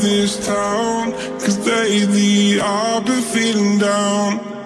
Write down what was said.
this town. Cause lately I've been feeling down.